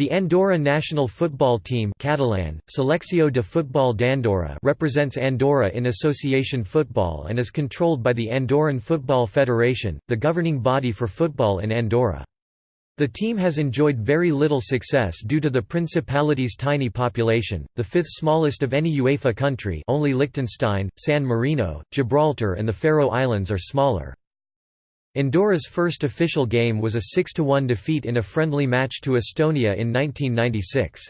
The Andorra national football team Catalan, Selecció de Futbol d'Andorra represents Andorra in association football and is controlled by the Andorran Football Federation, the governing body for football in Andorra. The team has enjoyed very little success due to the Principality's tiny population, the fifth smallest of any UEFA country only Liechtenstein, San Marino, Gibraltar and the Faroe Islands are smaller. Andorra's first official game was a 6–1 defeat in a friendly match to Estonia in 1996.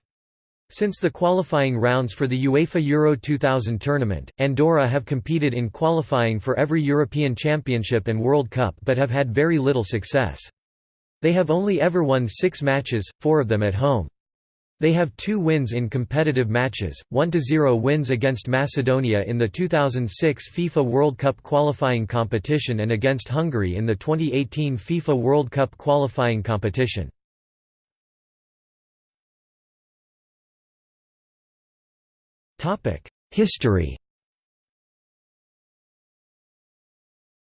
Since the qualifying rounds for the UEFA Euro 2000 tournament, Andorra have competed in qualifying for every European Championship and World Cup but have had very little success. They have only ever won six matches, four of them at home. They have two wins in competitive matches, 1–0 wins against Macedonia in the 2006 FIFA World Cup qualifying competition and against Hungary in the 2018 FIFA World Cup qualifying competition. History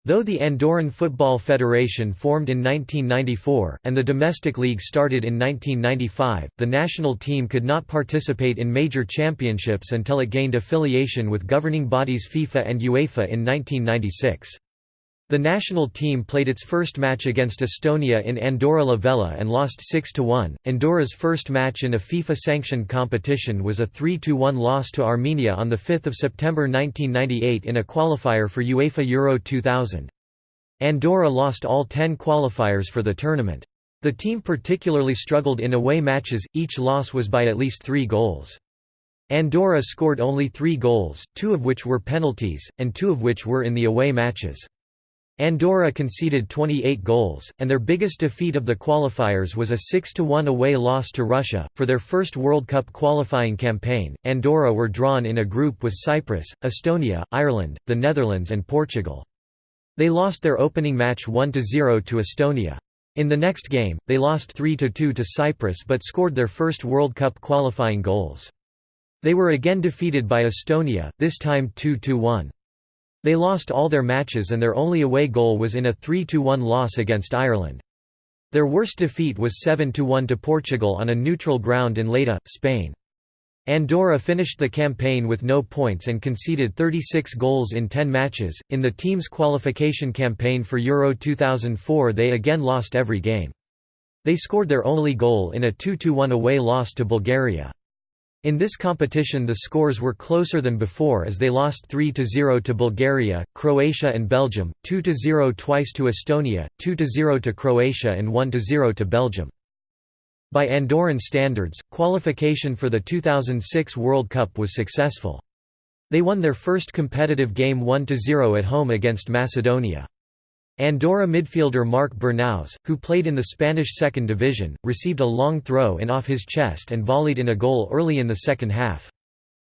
Though the Andorran Football Federation formed in 1994, and the domestic league started in 1995, the national team could not participate in major championships until it gained affiliation with governing bodies FIFA and UEFA in 1996. The national team played its first match against Estonia in Andorra la Vella and lost 6–1. Andorra's first match in a FIFA-sanctioned competition was a 3–1 loss to Armenia on 5 September 1998 in a qualifier for UEFA Euro 2000. Andorra lost all 10 qualifiers for the tournament. The team particularly struggled in away matches, each loss was by at least three goals. Andorra scored only three goals, two of which were penalties, and two of which were in the away matches. Andorra conceded 28 goals, and their biggest defeat of the qualifiers was a 6–1 away loss to Russia. For their first World Cup qualifying campaign, Andorra were drawn in a group with Cyprus, Estonia, Ireland, the Netherlands and Portugal. They lost their opening match 1–0 to Estonia. In the next game, they lost 3–2 to Cyprus but scored their first World Cup qualifying goals. They were again defeated by Estonia, this time 2–1. They lost all their matches and their only away goal was in a 3–1 loss against Ireland. Their worst defeat was 7–1 to Portugal on a neutral ground in Lleida, Spain. Andorra finished the campaign with no points and conceded 36 goals in 10 matches. In the team's qualification campaign for Euro 2004, they again lost every game. They scored their only goal in a 2–1 away loss to Bulgaria. In this competition the scores were closer than before as they lost 3–0 to Bulgaria, Croatia and Belgium, 2–0 twice to Estonia, 2–0 to Croatia and 1–0 to Belgium. By Andorran standards, qualification for the 2006 World Cup was successful. They won their first competitive game 1–0 at home against Macedonia. Andorra midfielder Marc Bernaus, who played in the Spanish second division, received a long throw in off his chest and volleyed in a goal early in the second half.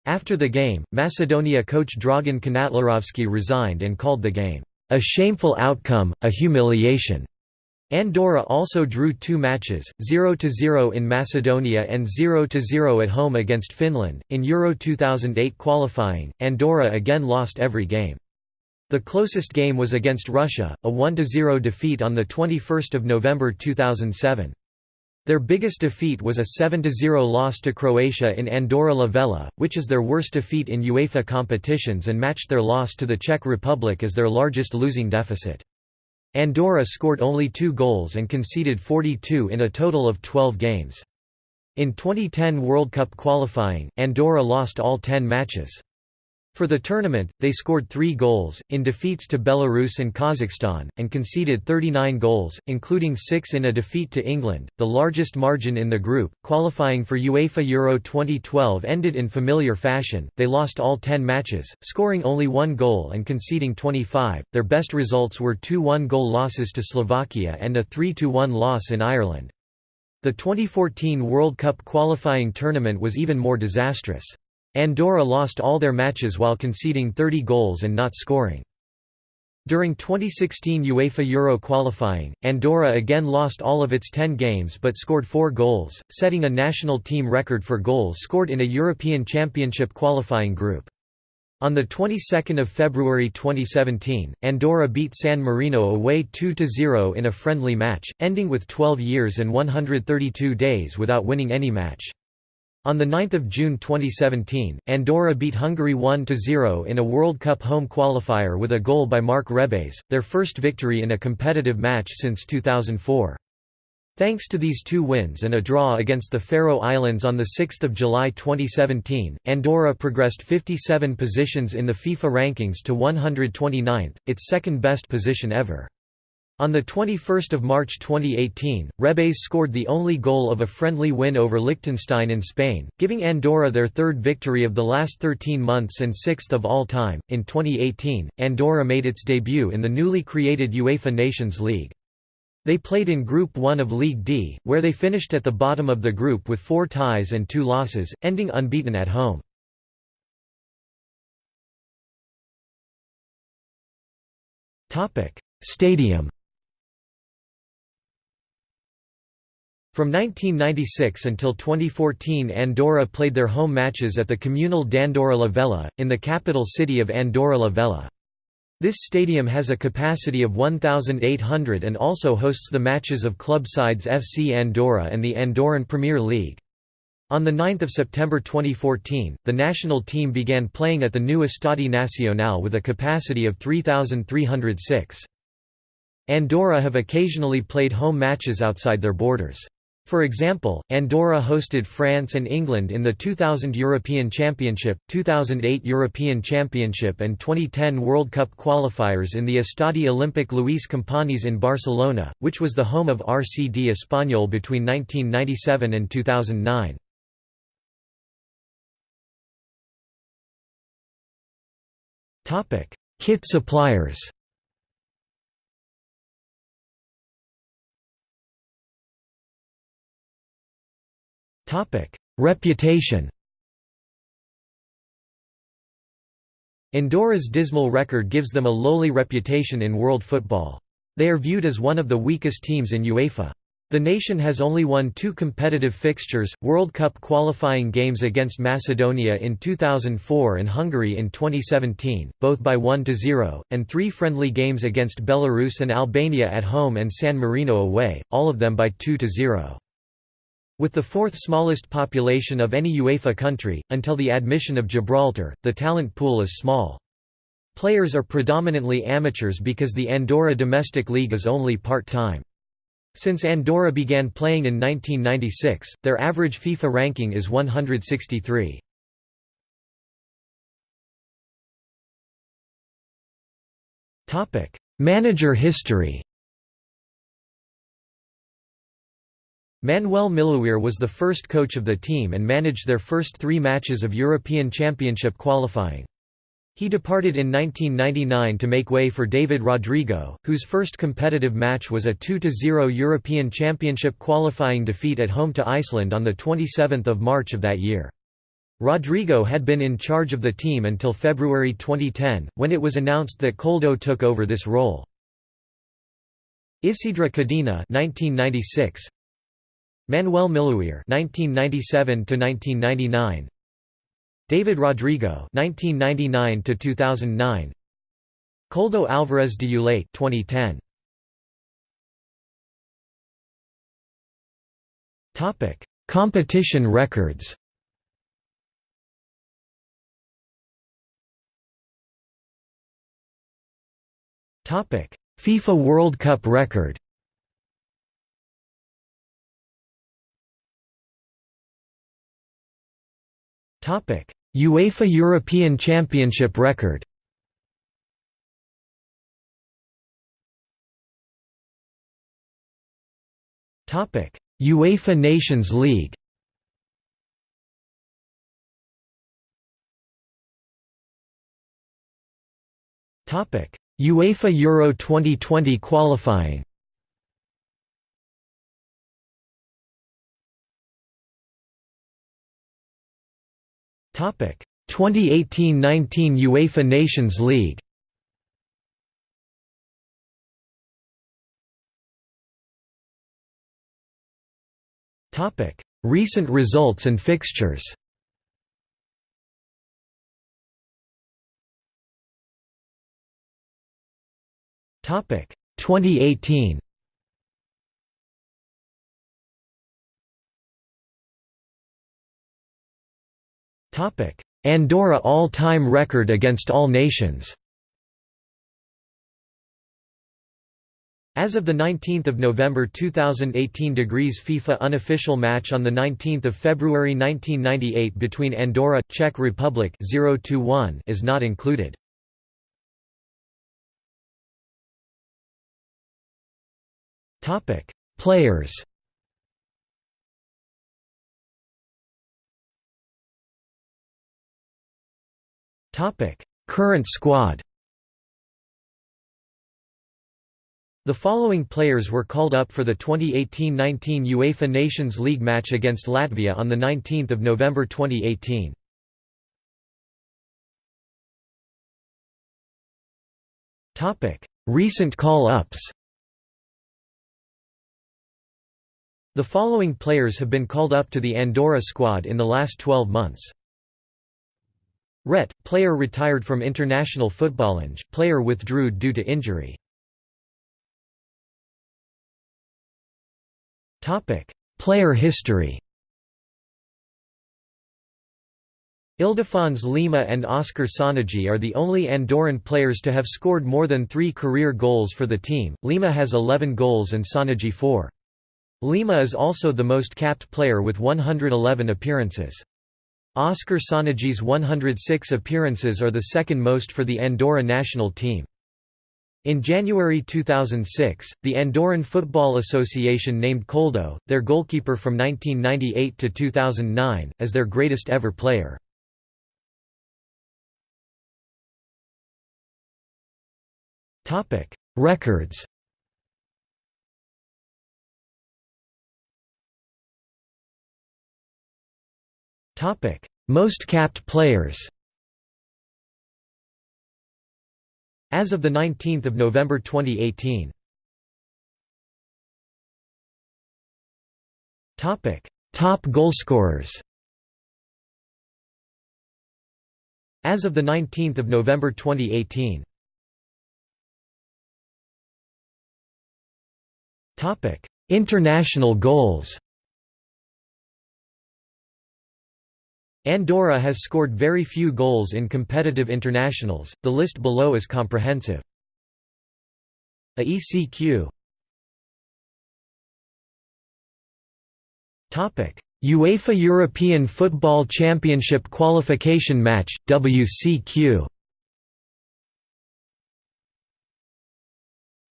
After the game, Macedonia coach Dragan Kanatlarovski resigned and called the game, "...a shameful outcome, a humiliation." Andorra also drew two matches, 0–0 in Macedonia and 0–0 at home against Finland. In Euro 2008 qualifying, Andorra again lost every game. The closest game was against Russia, a 1–0 defeat on 21 November 2007. Their biggest defeat was a 7–0 loss to Croatia in Andorra la Vella, which is their worst defeat in UEFA competitions and matched their loss to the Czech Republic as their largest losing deficit. Andorra scored only two goals and conceded 42 in a total of 12 games. In 2010 World Cup qualifying, Andorra lost all 10 matches. For the tournament, they scored three goals, in defeats to Belarus and Kazakhstan, and conceded 39 goals, including six in a defeat to England, the largest margin in the group. Qualifying for UEFA Euro 2012 ended in familiar fashion, they lost all 10 matches, scoring only one goal and conceding 25. Their best results were two one goal losses to Slovakia and a 3 1 loss in Ireland. The 2014 World Cup qualifying tournament was even more disastrous. Andorra lost all their matches while conceding 30 goals and not scoring. During 2016 UEFA Euro qualifying, Andorra again lost all of its 10 games but scored 4 goals, setting a national team record for goals scored in a European Championship qualifying group. On the 22nd of February 2017, Andorra beat San Marino away 2–0 in a friendly match, ending with 12 years and 132 days without winning any match. On 9 June 2017, Andorra beat Hungary 1–0 in a World Cup home qualifier with a goal by Marc Rebes, their first victory in a competitive match since 2004. Thanks to these two wins and a draw against the Faroe Islands on 6 July 2017, Andorra progressed 57 positions in the FIFA rankings to 129th, its second-best position ever. On 21 March 2018, Rebes scored the only goal of a friendly win over Liechtenstein in Spain, giving Andorra their third victory of the last 13 months and sixth of all time. In 2018, Andorra made its debut in the newly created UEFA Nations League. They played in Group 1 of League D, where they finished at the bottom of the group with four ties and two losses, ending unbeaten at home. Stadium From 1996 until 2014 Andorra played their home matches at the Comunal d'Andorra la Vella, in the capital city of Andorra la Vella. This stadium has a capacity of 1,800 and also hosts the matches of club sides FC Andorra and the Andorran Premier League. On 9 September 2014, the national team began playing at the new Estadi Nacional with a capacity of 3,306. Andorra have occasionally played home matches outside their borders. For example, Andorra hosted France and England in the 2000 European Championship, 2008 European Championship and 2010 World Cup qualifiers in the Estadi Olímpic Luis Companys in Barcelona, which was the home of RCD Espanyol between 1997 and 2009. Kit suppliers Topic: Reputation. Andorra's dismal record gives them a lowly reputation in world football. They are viewed as one of the weakest teams in UEFA. The nation has only won two competitive fixtures, World Cup qualifying games against Macedonia in 2004 and Hungary in 2017, both by 1–0, and three friendly games against Belarus and Albania at home and San Marino away, all of them by 2–0. With the fourth smallest population of any UEFA country, until the admission of Gibraltar, the talent pool is small. Players are predominantly amateurs because the Andorra domestic league is only part-time. Since Andorra began playing in 1996, their average FIFA ranking is 163. Manager history Manuel Miluir was the first coach of the team and managed their first three matches of European Championship qualifying. He departed in 1999 to make way for David Rodrigo, whose first competitive match was a 2–0 European Championship qualifying defeat at home to Iceland on 27 March of that year. Rodrigo had been in charge of the team until February 2010, when it was announced that Koldo took over this role. Isidre Codina 1996, Manuel Miluir (1997–1999), David Rodrigo (1999–2009), Koldo Alvarez de Eulate (2010). Topic: Competition records. Topic: FIFA World Cup record. UEFA European Championship record. UEFA Nations League. UEFA Euro 2020 qualifying. 2018–19 UEFA Nations League Recent results and fixtures Topic. 2018 Andorra all-time record against all nations. As of 19 November 2018 degrees FIFA unofficial match on 19 February 1998 between Andorra, Czech Republic 0 is not included. Players Current squad The following players were called up for the 2018–19 UEFA Nations League match against Latvia on 19 November 2018. Recent call-ups The following players have been called up to the Andorra squad in the last 12 months. Ret, player retired from international footballing, player withdrew due to injury. Player history Ildefons Lima and Oscar Sonejee are the only Andorran players to have scored more than three career goals for the team, Lima has 11 goals and Sonejee 4. Lima is also the most capped player with 111 appearances. Oscar Sonejee's 106 appearances are the second most for the Andorra national team. In January 2006, the Andorran Football Association named Koldo, their goalkeeper from 1998 to 2009, as their greatest ever player. Records Most capped players As of 19 November 2018 Topic: Top goalscorers As of 19 November 2018 Topic: International goals Andorra has scored very few goals in competitive internationals, the list below is comprehensive. AECQ UEFA European Football Championship qualification match, WCQ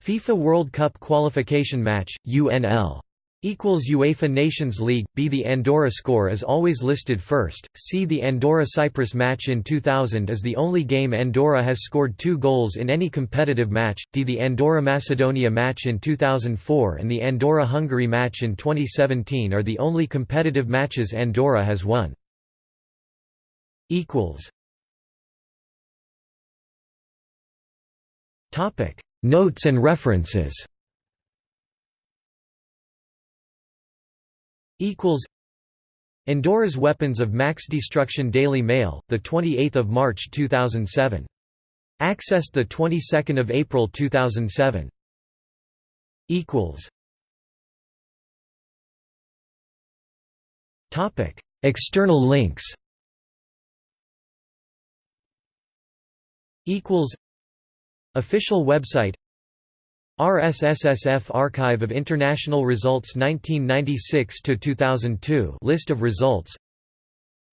FIFA World Cup qualification match, UNL UEFA Nations League, B. The Andorra score is always listed first, C. The Andorra-Cyprus match in 2000 is the only game Andorra has scored two goals in any competitive match, D. The Andorra-Macedonia match in 2004 and the Andorra-Hungary match in 2017 are the only competitive matches Andorra has won. equals Topic Notes and references equals Andorra's Weapons of Max Destruction Daily Mail, the 28th of March 2007. Accessed the 22nd of April 2007. Equals. Topic: External links. Equals. Official website RSSSF Archive of International Results 1996–2002 List of results.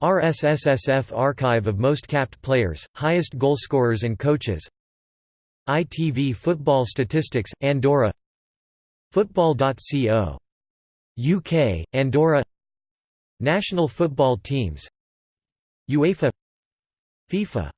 RSSSF Archive of Most Capped Players, Highest Goalscorers and Coaches. ITV Football Statistics, Andorra. Football.co. UK, Andorra. National football teams. UEFA. FIFA